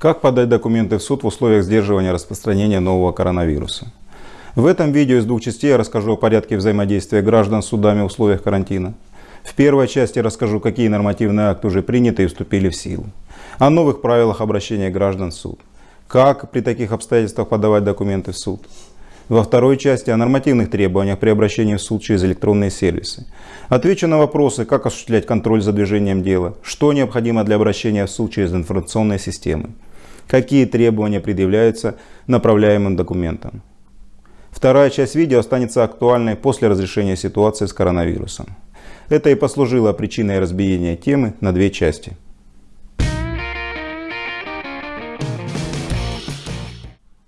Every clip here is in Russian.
Как подать документы в суд в условиях сдерживания распространения нового коронавируса? В этом видео из двух частей я расскажу о порядке взаимодействия граждан с судами в условиях карантина. В первой части расскажу, какие нормативные акты уже приняты и вступили в силу. О новых правилах обращения граждан в суд. Как при таких обстоятельствах подавать документы в суд. Во второй части о нормативных требованиях при обращении в суд через электронные сервисы. Отвечу на вопросы, как осуществлять контроль за движением дела, что необходимо для обращения в суд через информационные системы какие требования предъявляются направляемым документам. Вторая часть видео останется актуальной после разрешения ситуации с коронавирусом. Это и послужило причиной разбиения темы на две части.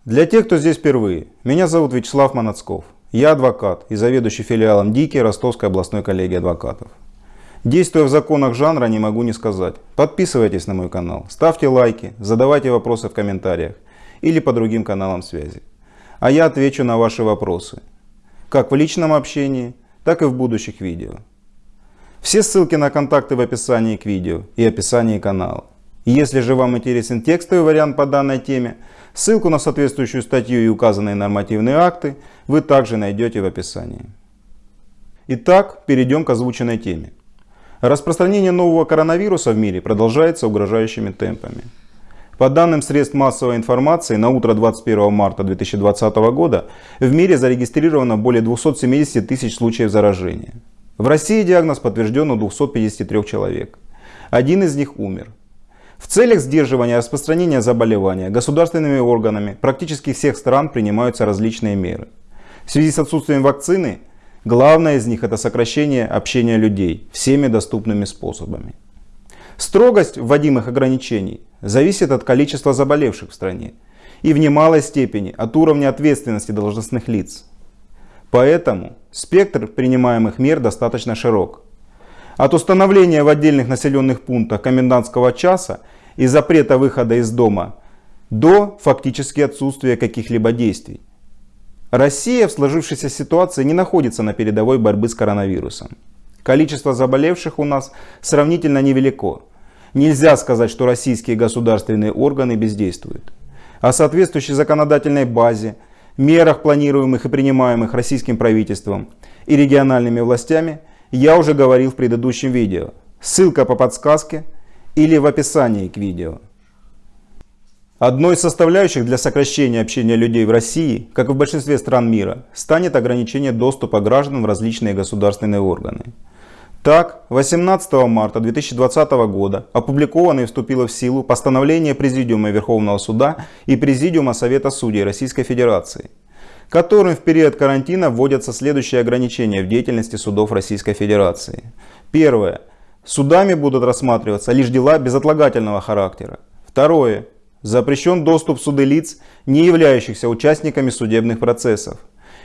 Для тех, кто здесь впервые, меня зовут Вячеслав Манацков. Я адвокат и заведующий филиалом ДИКИ Ростовской областной коллегии адвокатов. Действуя в законах жанра, не могу не сказать. Подписывайтесь на мой канал, ставьте лайки, задавайте вопросы в комментариях или по другим каналам связи. А я отвечу на ваши вопросы, как в личном общении, так и в будущих видео. Все ссылки на контакты в описании к видео и описании канала. Если же вам интересен текстовый вариант по данной теме, ссылку на соответствующую статью и указанные нормативные акты вы также найдете в описании. Итак, перейдем к озвученной теме. Распространение нового коронавируса в мире продолжается угрожающими темпами. По данным средств массовой информации, на утро 21 марта 2020 года в мире зарегистрировано более 270 тысяч случаев заражения. В России диагноз подтвержден у 253 человек. Один из них умер. В целях сдерживания распространения заболевания государственными органами практически всех стран принимаются различные меры. В связи с отсутствием вакцины Главное из них это сокращение общения людей всеми доступными способами. Строгость вводимых ограничений зависит от количества заболевших в стране и в немалой степени от уровня ответственности должностных лиц. Поэтому спектр принимаемых мер достаточно широк. От установления в отдельных населенных пунктах комендантского часа и запрета выхода из дома до фактически отсутствия каких-либо действий. Россия в сложившейся ситуации не находится на передовой борьбы с коронавирусом. Количество заболевших у нас сравнительно невелико. Нельзя сказать, что российские государственные органы бездействуют. О соответствующей законодательной базе, мерах, планируемых и принимаемых российским правительством и региональными властями, я уже говорил в предыдущем видео. Ссылка по подсказке или в описании к видео. Одной из составляющих для сокращения общения людей в России, как и в большинстве стран мира, станет ограничение доступа граждан в различные государственные органы. Так, 18 марта 2020 года опубликовано и вступило в силу постановление Президиума Верховного Суда и Президиума Совета Судей Российской Федерации, которым в период карантина вводятся следующие ограничения в деятельности судов Российской Федерации. Первое. Судами будут рассматриваться лишь дела безотлагательного характера. Второе. Запрещен доступ в суды лиц, не являющихся участниками судебных процессов.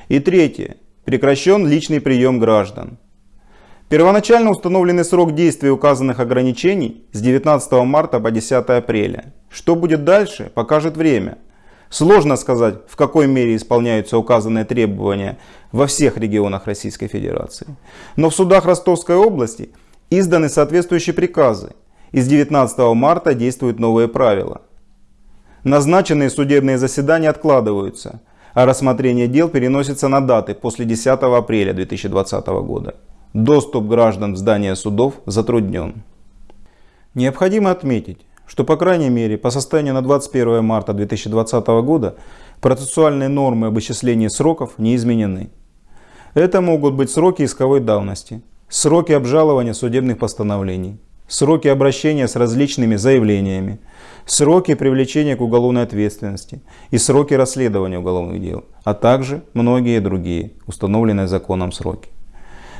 И третье. Прекращен личный прием граждан. Первоначально установленный срок действия указанных ограничений с 19 марта по 10 апреля. Что будет дальше, покажет время. Сложно сказать, в какой мере исполняются указанные требования во всех регионах Российской Федерации. Но в судах Ростовской области изданы соответствующие приказы. И с 19 марта действуют новые правила. Назначенные судебные заседания откладываются, а рассмотрение дел переносится на даты после 10 апреля 2020 года. Доступ граждан в здания судов затруднен. Необходимо отметить, что по крайней мере по состоянию на 21 марта 2020 года процессуальные нормы об исчислении сроков не изменены. Это могут быть сроки исковой давности, сроки обжалования судебных постановлений, сроки обращения с различными заявлениями, сроки привлечения к уголовной ответственности и сроки расследования уголовных дел, а также многие другие установленные законом сроки.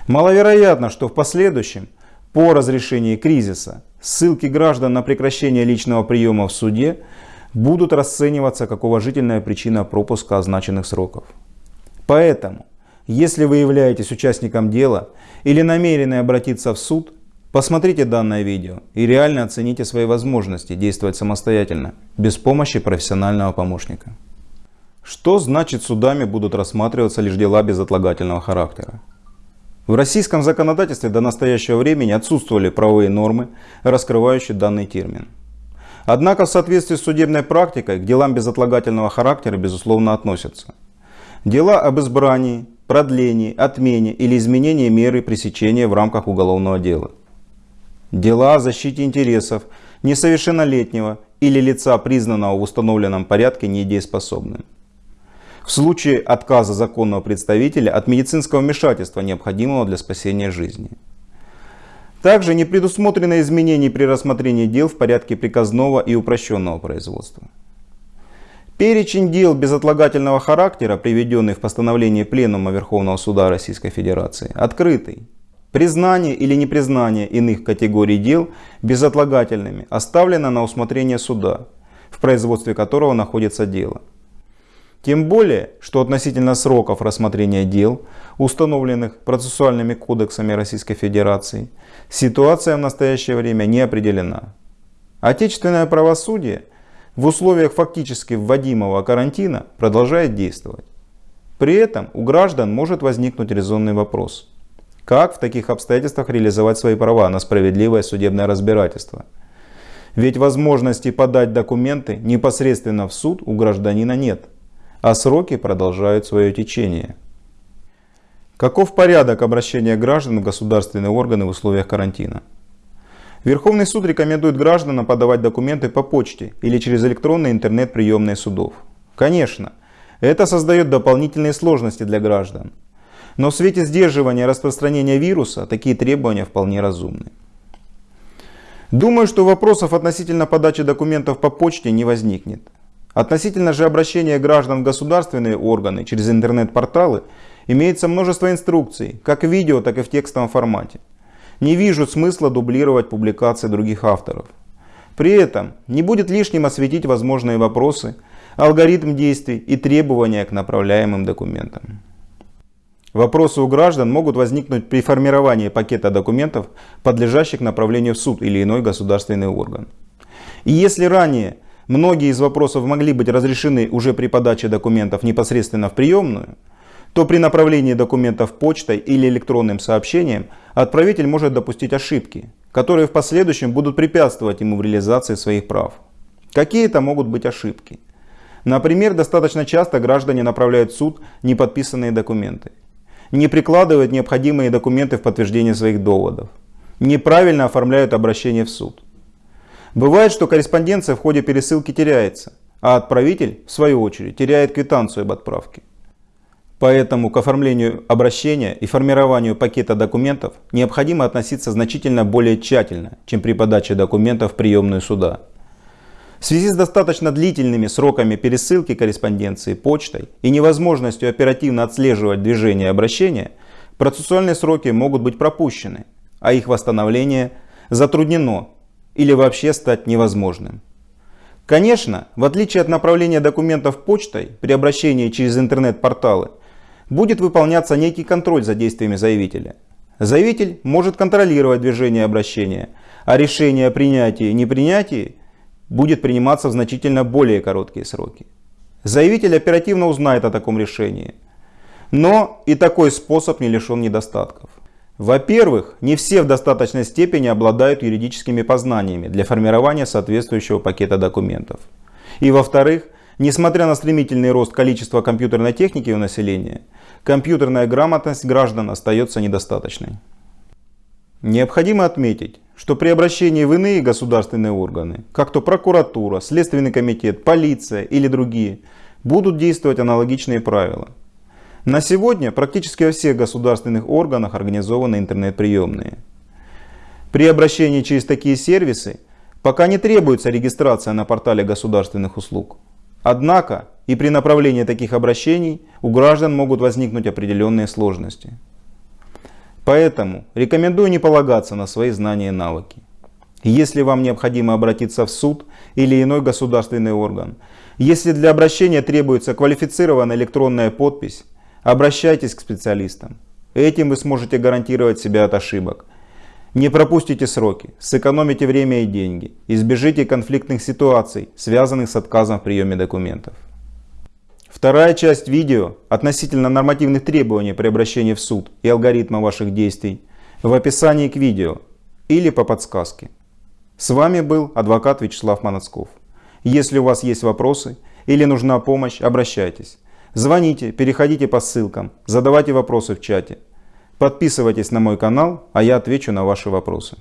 Маловероятно, что в последующем, по разрешении кризиса, ссылки граждан на прекращение личного приема в суде будут расцениваться как уважительная причина пропуска означенных сроков. Поэтому, если вы являетесь участником дела или намерены обратиться в суд, Посмотрите данное видео и реально оцените свои возможности действовать самостоятельно, без помощи профессионального помощника. Что значит судами будут рассматриваться лишь дела безотлагательного характера? В российском законодательстве до настоящего времени отсутствовали правовые нормы, раскрывающие данный термин. Однако в соответствии с судебной практикой к делам безотлагательного характера безусловно относятся. Дела об избрании, продлении, отмене или изменении меры пресечения в рамках уголовного дела. Дела о защите интересов несовершеннолетнего или лица, признанного в установленном порядке недееспособным. В случае отказа законного представителя от медицинского вмешательства, необходимого для спасения жизни. Также не предусмотрено изменений при рассмотрении дел в порядке приказного и упрощенного производства. Перечень дел безотлагательного характера, приведенный в постановлении Пленума Верховного Суда Российской Федерации, открытый. Признание или непризнание иных категорий дел безотлагательными оставлено на усмотрение суда, в производстве которого находится дело. Тем более, что относительно сроков рассмотрения дел, установленных процессуальными кодексами Российской Федерации, ситуация в настоящее время не определена. Отечественное правосудие в условиях фактически вводимого карантина продолжает действовать. При этом у граждан может возникнуть резонный вопрос. Как в таких обстоятельствах реализовать свои права на справедливое судебное разбирательство? Ведь возможности подать документы непосредственно в суд у гражданина нет – а сроки продолжают свое течение. Каков порядок обращения граждан в государственные органы в условиях карантина? Верховный суд рекомендует гражданам подавать документы по почте или через электронные интернет-приемные судов. Конечно, это создает дополнительные сложности для граждан. Но в свете сдерживания распространения вируса такие требования вполне разумны. Думаю, что вопросов относительно подачи документов по почте не возникнет. Относительно же обращения граждан в государственные органы через интернет-порталы имеется множество инструкций, как в видео, так и в текстовом формате. Не вижу смысла дублировать публикации других авторов. При этом не будет лишним осветить возможные вопросы, алгоритм действий и требования к направляемым документам. Вопросы у граждан могут возникнуть при формировании пакета документов, подлежащих направлению в суд или иной государственный орган. И если ранее многие из вопросов могли быть разрешены уже при подаче документов непосредственно в приемную, то при направлении документов почтой или электронным сообщением отправитель может допустить ошибки, которые в последующем будут препятствовать ему в реализации своих прав. Какие это могут быть ошибки? Например, достаточно часто граждане направляют в суд неподписанные документы, не прикладывают необходимые документы в подтверждение своих доводов, неправильно оформляют обращение в суд. Бывает, что корреспонденция в ходе пересылки теряется, а отправитель, в свою очередь, теряет квитанцию об отправке. Поэтому к оформлению обращения и формированию пакета документов необходимо относиться значительно более тщательно, чем при подаче документов в приемную суда. В связи с достаточно длительными сроками пересылки корреспонденции почтой и невозможностью оперативно отслеживать движение обращения, процессуальные сроки могут быть пропущены, а их восстановление затруднено или вообще стать невозможным. Конечно, в отличие от направления документов почтой при обращении через интернет-порталы, будет выполняться некий контроль за действиями заявителя. Заявитель может контролировать движение обращения, а решение о принятии и непринятии будет приниматься в значительно более короткие сроки. Заявитель оперативно узнает о таком решении. Но и такой способ не лишен недостатков. Во-первых, не все в достаточной степени обладают юридическими познаниями для формирования соответствующего пакета документов. И во-вторых, несмотря на стремительный рост количества компьютерной техники у населения, компьютерная грамотность граждан остается недостаточной. Необходимо отметить, что при обращении в иные государственные органы, как то прокуратура, Следственный комитет, полиция или другие, будут действовать аналогичные правила – на сегодня практически во всех государственных органах организованы интернет-приемные. При обращении через такие сервисы пока не требуется регистрация на портале государственных услуг. Однако и при направлении таких обращений у граждан могут возникнуть определенные сложности. Поэтому рекомендую не полагаться на свои знания и навыки. Если вам необходимо обратиться в суд или иной государственный орган, если для обращения требуется квалифицированная электронная подпись, Обращайтесь к специалистам. Этим вы сможете гарантировать себя от ошибок. Не пропустите сроки, сэкономите время и деньги, избежите конфликтных ситуаций, связанных с отказом в приеме документов. Вторая часть видео относительно нормативных требований при обращении в суд и алгоритма ваших действий в описании к видео или по подсказке. С вами был адвокат Вячеслав Манацков. Если у вас есть вопросы или нужна помощь, обращайтесь. Звоните, переходите по ссылкам, задавайте вопросы в чате. Подписывайтесь на мой канал, а я отвечу на ваши вопросы.